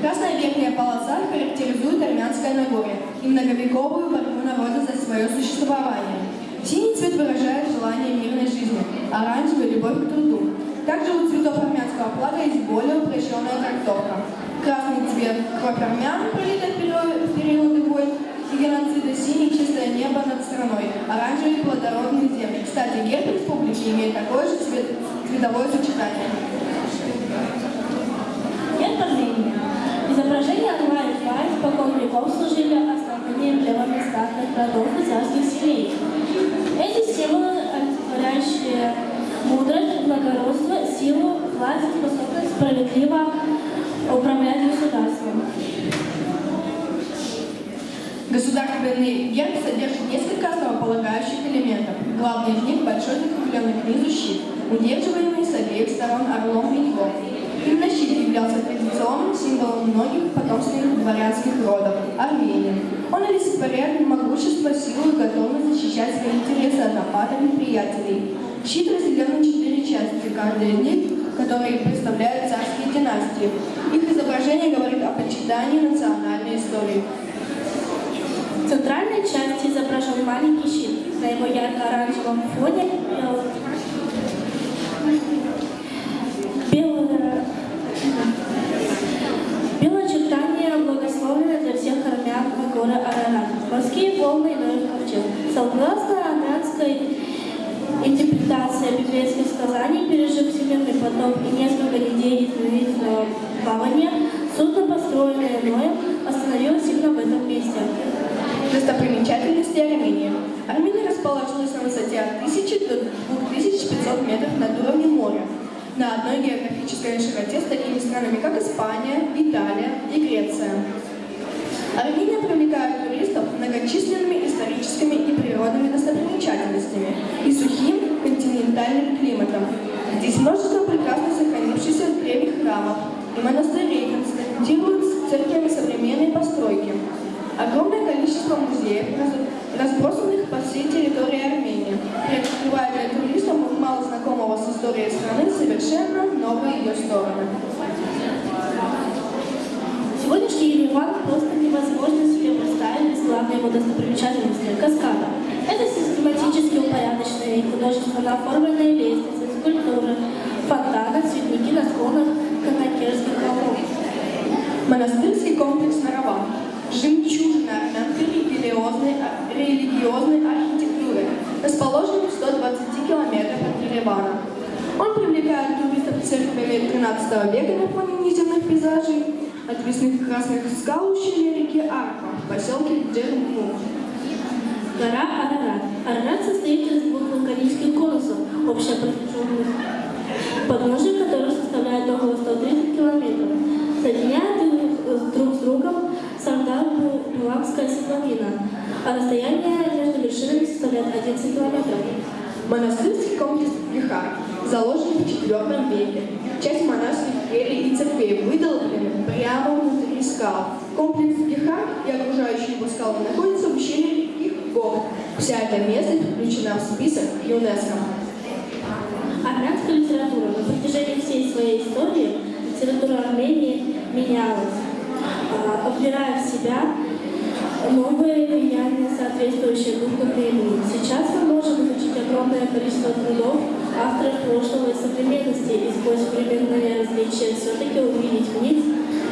Красная верхняя полоса характеризует армянское Нагорье и многовековую борьбу народа за свое существование. Синий цвет выражает желание мирной жизни, оранжевый – любовь к труду. Также у цветов армянского флага есть более упрощенная трактовка. Красный цвет – кровь армян, пролитая в период- в периоды войн и геноцида, синий – чистое небо над страной, оранжевый – плодородные земли. Кстати, герб республики имеет такое же цвет, цветовое сочетание. Герб Армении. Изображение орла веков служили основными эмблемами статных родов и царских семей. Эти символы, олицетворяющие мудрость, благородство, силу, власть, способность справедливо управлять государством. Государственный герб содержит несколько основополагающих элементов. Главный из них – большой закрепленный к низу щит, удерживаемый с обеих сторон орлом и львом. Именно щит являлся традиционным символом многих потомственных дворянских родов – Армении. Он олицетворяет могущество, силу и готовность защищать свои интересы от нападок неприятелей. Щит разделен на четыре части, каждая из них, которые представляют царские династии. Их изображение говорит о почитании национальной истории. В центральной части изображен маленький щит. На его ярко-оранжевом фоне Морские волны и Ноев ковчег. Согласно армянской интерпретации библейских сказаний, пережив всемирный потоп и несколько недель длительного плавания, судно, построенное Ноем, остановилось именно в этом месте. Достопримечательности Армении. Армения расположилась на высоте от 1000 до 2500 метров над уровнем моря. На одной географической широте с такими странами, как Испания, Италия и Греция. Армения привлекает многочисленными историческими и природными достопримечательностями и сухим континентальным климатом. Здесь множество прекрасно сохранившихся древних храмов и монастырей констатируют с церквями современной постройки. Огромное количество музеев, раз- разбросанных по всей территории Армении, приоткрывает для туристов мало знакомого с историей страны совершенно новые ее стороны. Сегодняшний Ереван просто невозможно себе представить главной его достопримечательности – каскада. Это систематически упорядоченные и художественно оформленные лестницы, скульптуры, фонтаны, цветники на склонах Канакерских холмов. Монастырский комплекс Нарава. Жемчужина армянской религиозной, религиозной архитектуры, расположен в 120 километрах от Еревана. Он привлекает туристов церквями 13 века на фоне низенных пейзажей, отвесных красных скал ущелья реки Арпа в поселке Джермух. Гора Арарат. Арарат состоит из двух вулканических конусов, общая протяженность подножия которых составляет около 130 километров. Соединяет их друг с другом Сардар-Буламская седловина, а расстояние между вершинами составляет 11 километров. Монастырский комплекс Бихар заложен в IV веке. Часть монашеских келей и церквей выдолблены прямо внутри скал. Комплекс Бихар и окружающие его скалы находятся в ущелье реки Гор. Вся эта местность включена в список ЮНЕСКО. Армянская литература на протяжении всей своей истории литература Армении менялась, а, вбирая в себя новые влияния, соответствующие духу времени. Сейчас мы можем изучить огромное количество трудов авторов прошлого и современности и сквозь временные различия все-таки увидеть в них,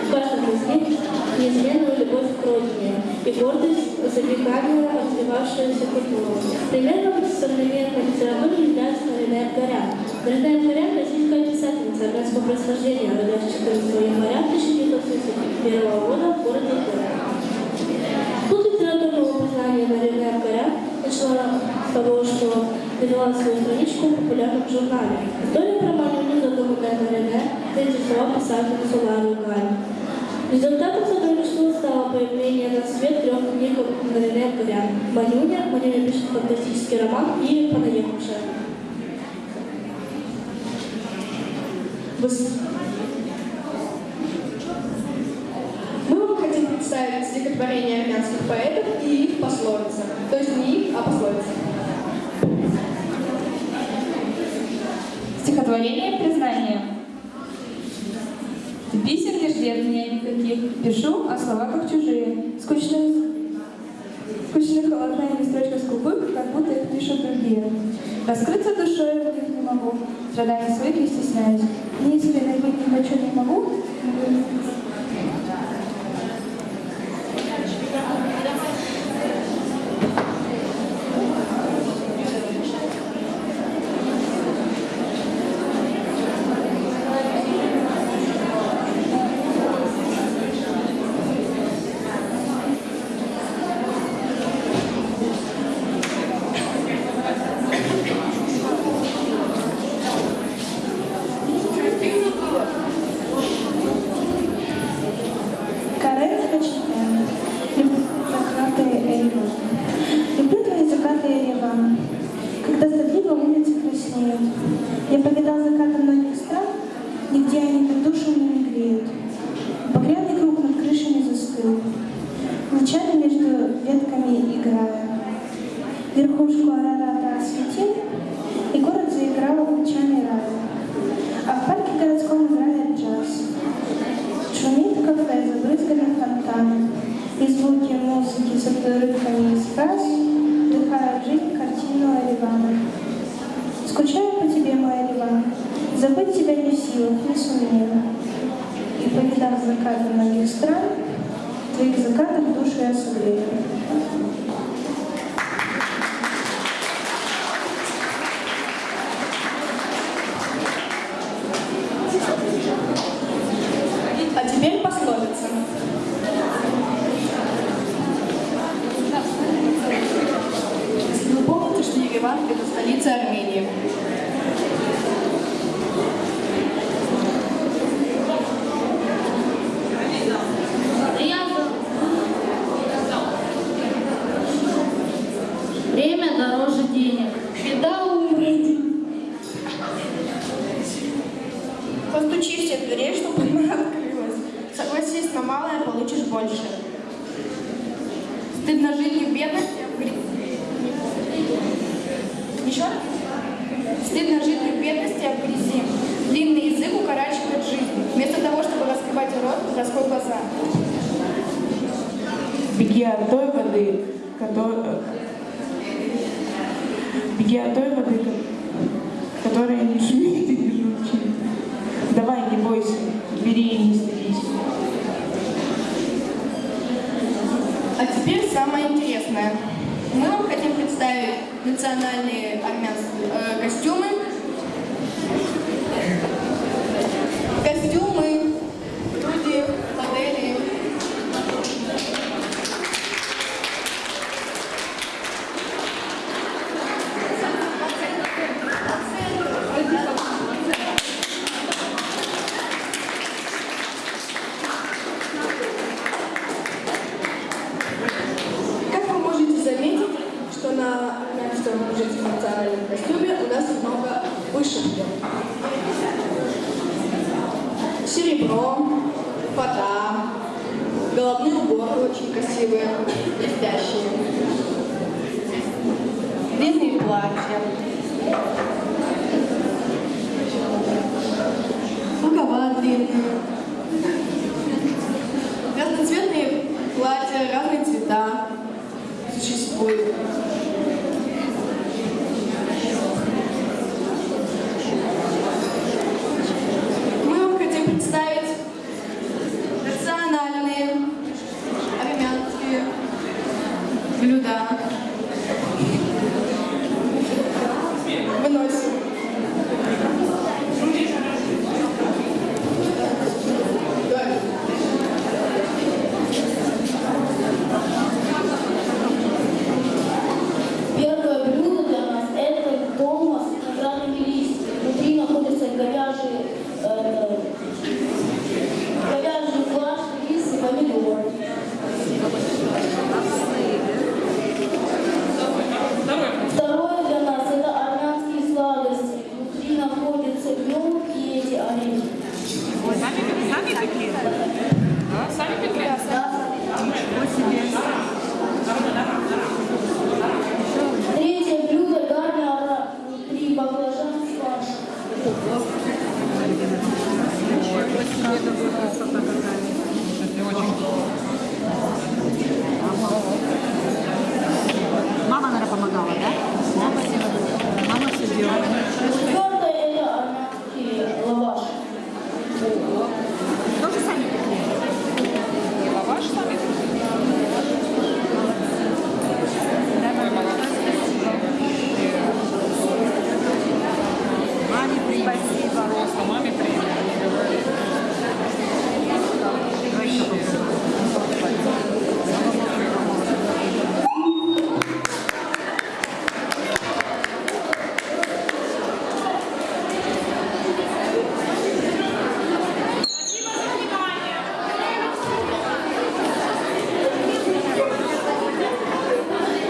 в каждом из них, неизменную любовь к родине и гордость за веками развивавшуюся культуру. Примером современной литературы является Марина Эдгарян. Марина Эдгарян – российская писательница армянского происхождения, родилась 14 января 1971 года в городе Пермь. Тут литературного признания Марины Эдгарян Начала с того, что довела свою страничку в популярном журнале. История про Манюню, задуманная на Рене, эти слова писателя Солару Галь. Результатом сотрудничества стало появление на свет трех книг на Рене Горян. Манюня, Манюня пишет фантастический роман и Понаехавшая. Мы вам хотим представить стихотворение армянских поэтов и их пословицы. То есть не их, а пословицы. Стихотворение признания. Писем не жди от меня никаких. Пишу, а слова как чужие. Скучные, скучные холодная строчка скупых, как будто их пишут другие. Раскрыться душой в них не могу. Страданий своих не стесняюсь. Неискренной быть не хочу, не могу. Оливана. Скучаю по тебе, мой Оливан, Забыть тебя не в силах, не сумею. И повидав закаты многих стран, твоих закатах душу я согрею. А теперь пословица. Если вы помните, что Ереван – это столица Армении. Время дороже денег. Беда умрет. Постучи все дверей, чтобы она открылась. Согласись на малое, получишь больше. Стыдно жить не в бедности, а в грязи. Еще раз? Стыдно жить не в бедности, а в грязи. Длинный язык укорачивает жизнь. Вместо того, чтобы раскрывать рот, раскрой глаза. Беги от той воды, которая... Беги от той воды, ко- которая не шумит и не журчит. Давай, не бойся, бери и не стыдись. А теперь самое интересное. Мы вам хотим представить национальные армянские э. Костюмы, плача. Многоватые. Разноцветные платья, разные цвета существуют. Мы вам хотим представить